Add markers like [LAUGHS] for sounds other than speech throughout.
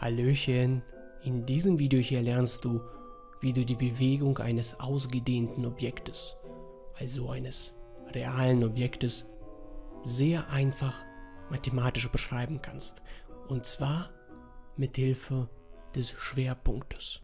Hallöchen, in diesem Video hier lernst du, wie du die Bewegung eines ausgedehnten Objektes, also eines realen Objektes, sehr einfach mathematisch beschreiben kannst. Und zwar mit Hilfe des Schwerpunktes.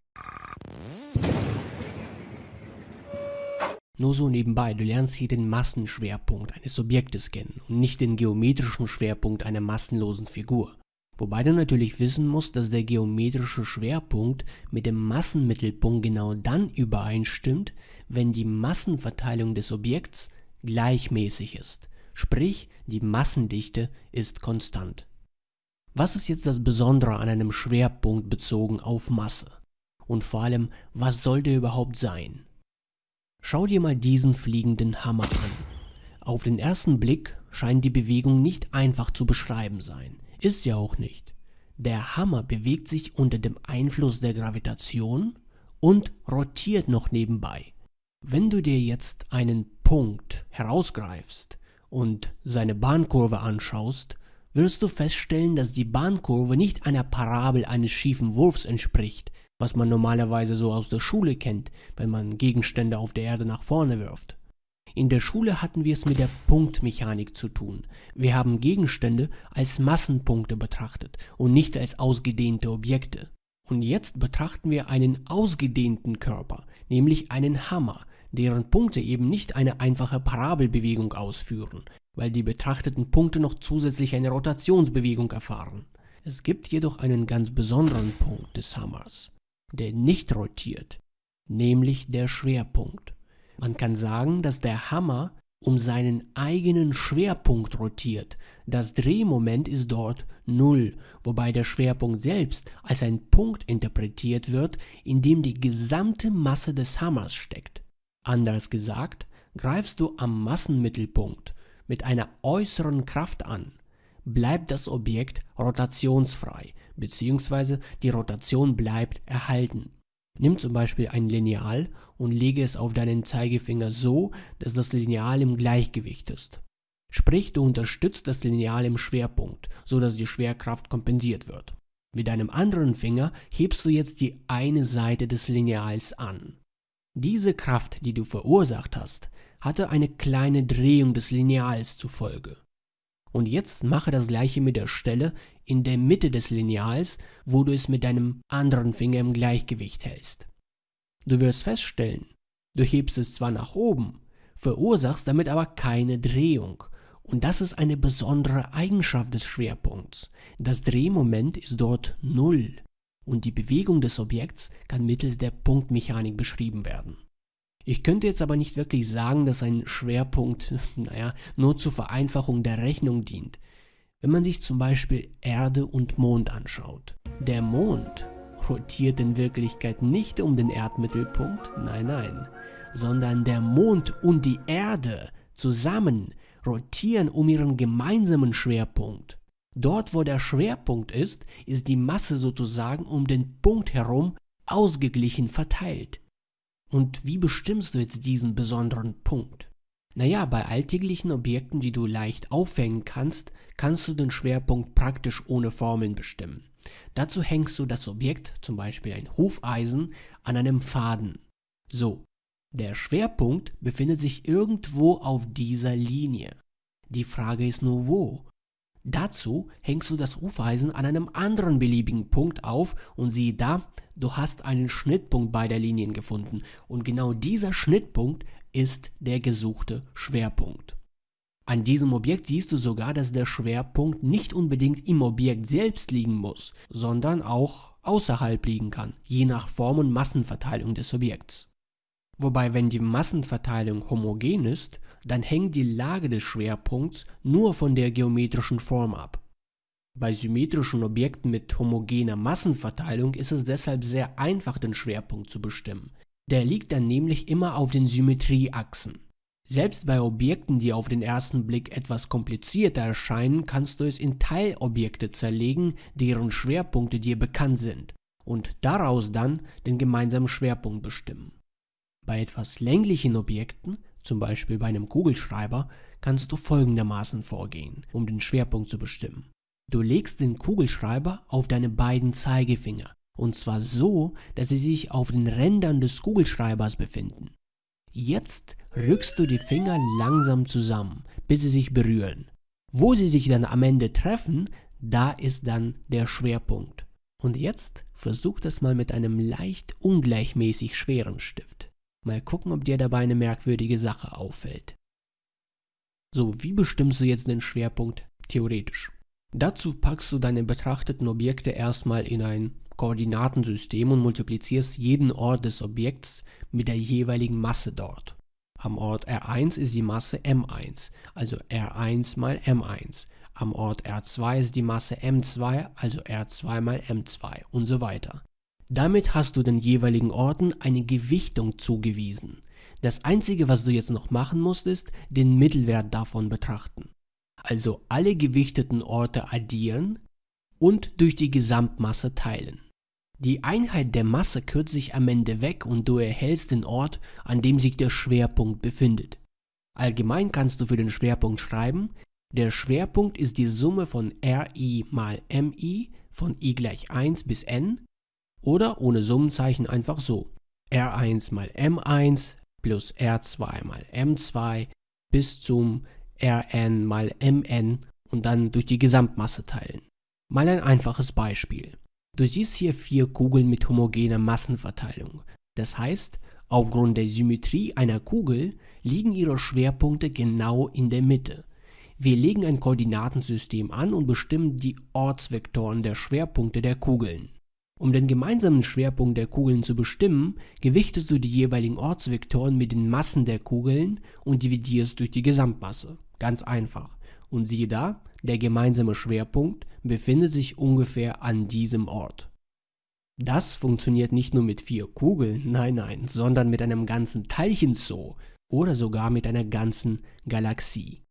Nur so nebenbei, du lernst hier den Massenschwerpunkt eines Objektes kennen und nicht den geometrischen Schwerpunkt einer massenlosen Figur. Wobei du natürlich wissen musst, dass der geometrische Schwerpunkt mit dem Massenmittelpunkt genau dann übereinstimmt, wenn die Massenverteilung des Objekts gleichmäßig ist, sprich die Massendichte ist konstant. Was ist jetzt das Besondere an einem Schwerpunkt bezogen auf Masse? Und vor allem, was soll der überhaupt sein? Schau dir mal diesen fliegenden Hammer an. Auf den ersten Blick scheint die Bewegung nicht einfach zu beschreiben sein. Ist ja auch nicht. Der Hammer bewegt sich unter dem Einfluss der Gravitation und rotiert noch nebenbei. Wenn du dir jetzt einen Punkt herausgreifst und seine Bahnkurve anschaust, wirst du feststellen, dass die Bahnkurve nicht einer Parabel eines schiefen Wurfs entspricht, was man normalerweise so aus der Schule kennt, wenn man Gegenstände auf der Erde nach vorne wirft. In der Schule hatten wir es mit der Punktmechanik zu tun. Wir haben Gegenstände als Massenpunkte betrachtet und nicht als ausgedehnte Objekte. Und jetzt betrachten wir einen ausgedehnten Körper, nämlich einen Hammer, deren Punkte eben nicht eine einfache Parabelbewegung ausführen, weil die betrachteten Punkte noch zusätzlich eine Rotationsbewegung erfahren. Es gibt jedoch einen ganz besonderen Punkt des Hammers, der nicht rotiert, nämlich der Schwerpunkt. Man kann sagen, dass der Hammer um seinen eigenen Schwerpunkt rotiert. Das Drehmoment ist dort Null, wobei der Schwerpunkt selbst als ein Punkt interpretiert wird, in dem die gesamte Masse des Hammers steckt. Anders gesagt, greifst du am Massenmittelpunkt mit einer äußeren Kraft an, bleibt das Objekt rotationsfrei, bzw. die Rotation bleibt erhalten. Nimm zum Beispiel ein Lineal und lege es auf deinen Zeigefinger so, dass das Lineal im Gleichgewicht ist. Sprich, du unterstützt das Lineal im Schwerpunkt, so dass die Schwerkraft kompensiert wird. Mit deinem anderen Finger hebst du jetzt die eine Seite des Lineals an. Diese Kraft, die du verursacht hast, hatte eine kleine Drehung des Lineals zur Folge. Und jetzt mache das gleiche mit der Stelle in der Mitte des Lineals, wo du es mit deinem anderen Finger im Gleichgewicht hältst. Du wirst feststellen, du hebst es zwar nach oben, verursachst damit aber keine Drehung. Und das ist eine besondere Eigenschaft des Schwerpunkts. Das Drehmoment ist dort null und die Bewegung des Objekts kann mittels der Punktmechanik beschrieben werden. Ich könnte jetzt aber nicht wirklich sagen, dass ein Schwerpunkt, [LAUGHS] naja, nur zur Vereinfachung der Rechnung dient. Wenn man sich zum Beispiel Erde und Mond anschaut. Der Mond rotiert in Wirklichkeit nicht um den Erdmittelpunkt, nein, nein, sondern der Mond und die Erde zusammen rotieren um ihren gemeinsamen Schwerpunkt. Dort, wo der Schwerpunkt ist, ist die Masse sozusagen um den Punkt herum ausgeglichen verteilt. Und wie bestimmst du jetzt diesen besonderen Punkt? Naja, bei alltäglichen Objekten, die du leicht aufhängen kannst, kannst du den Schwerpunkt praktisch ohne Formeln bestimmen. Dazu hängst du das Objekt, zum Beispiel ein Hufeisen, an einem Faden. So, der Schwerpunkt befindet sich irgendwo auf dieser Linie. Die Frage ist nur wo. Dazu hängst du das Hufeisen an einem anderen beliebigen Punkt auf und siehe da, du hast einen Schnittpunkt beider Linien gefunden und genau dieser Schnittpunkt ist der gesuchte Schwerpunkt. An diesem Objekt siehst du sogar, dass der Schwerpunkt nicht unbedingt im Objekt selbst liegen muss, sondern auch außerhalb liegen kann, je nach Form und Massenverteilung des Objekts. Wobei, wenn die Massenverteilung homogen ist, dann hängt die Lage des Schwerpunkts nur von der geometrischen Form ab. Bei symmetrischen Objekten mit homogener Massenverteilung ist es deshalb sehr einfach, den Schwerpunkt zu bestimmen. Der liegt dann nämlich immer auf den Symmetrieachsen. Selbst bei Objekten, die auf den ersten Blick etwas komplizierter erscheinen, kannst du es in Teilobjekte zerlegen, deren Schwerpunkte dir bekannt sind, und daraus dann den gemeinsamen Schwerpunkt bestimmen. Bei etwas länglichen Objekten, zum Beispiel bei einem Kugelschreiber, kannst du folgendermaßen vorgehen, um den Schwerpunkt zu bestimmen. Du legst den Kugelschreiber auf deine beiden Zeigefinger und zwar so, dass sie sich auf den Rändern des Kugelschreibers befinden. Jetzt rückst du die Finger langsam zusammen, bis sie sich berühren. Wo sie sich dann am Ende treffen, da ist dann der Schwerpunkt. Und jetzt versuch das mal mit einem leicht ungleichmäßig schweren Stift. Mal gucken, ob dir dabei eine merkwürdige Sache auffällt. So, wie bestimmst du jetzt den Schwerpunkt theoretisch? Dazu packst du deine betrachteten Objekte erstmal in ein Koordinatensystem und multiplizierst jeden Ort des Objekts mit der jeweiligen Masse dort. Am Ort R1 ist die Masse M1, also R1 mal M1. Am Ort R2 ist die Masse M2, also R2 mal M2 und so weiter. Damit hast du den jeweiligen Orten eine Gewichtung zugewiesen. Das einzige, was du jetzt noch machen musst, ist den Mittelwert davon betrachten. Also alle gewichteten Orte addieren und durch die Gesamtmasse teilen. Die Einheit der Masse kürzt sich am Ende weg und du erhältst den Ort, an dem sich der Schwerpunkt befindet. Allgemein kannst du für den Schwerpunkt schreiben, der Schwerpunkt ist die Summe von Ri mal Mi von i gleich 1 bis n oder ohne Summenzeichen einfach so. R1 mal M1 plus R2 mal M2 bis zum Rn mal Mn und dann durch die Gesamtmasse teilen. Mal ein einfaches Beispiel. Du siehst hier vier Kugeln mit homogener Massenverteilung. Das heißt, aufgrund der Symmetrie einer Kugel liegen ihre Schwerpunkte genau in der Mitte. Wir legen ein Koordinatensystem an und bestimmen die Ortsvektoren der Schwerpunkte der Kugeln. Um den gemeinsamen Schwerpunkt der Kugeln zu bestimmen, gewichtest du die jeweiligen Ortsvektoren mit den Massen der Kugeln und dividierst durch die Gesamtmasse. Ganz einfach. Und siehe da, der gemeinsame Schwerpunkt befindet sich ungefähr an diesem Ort. Das funktioniert nicht nur mit vier Kugeln, nein, nein, sondern mit einem ganzen Teilchenzoo oder sogar mit einer ganzen Galaxie.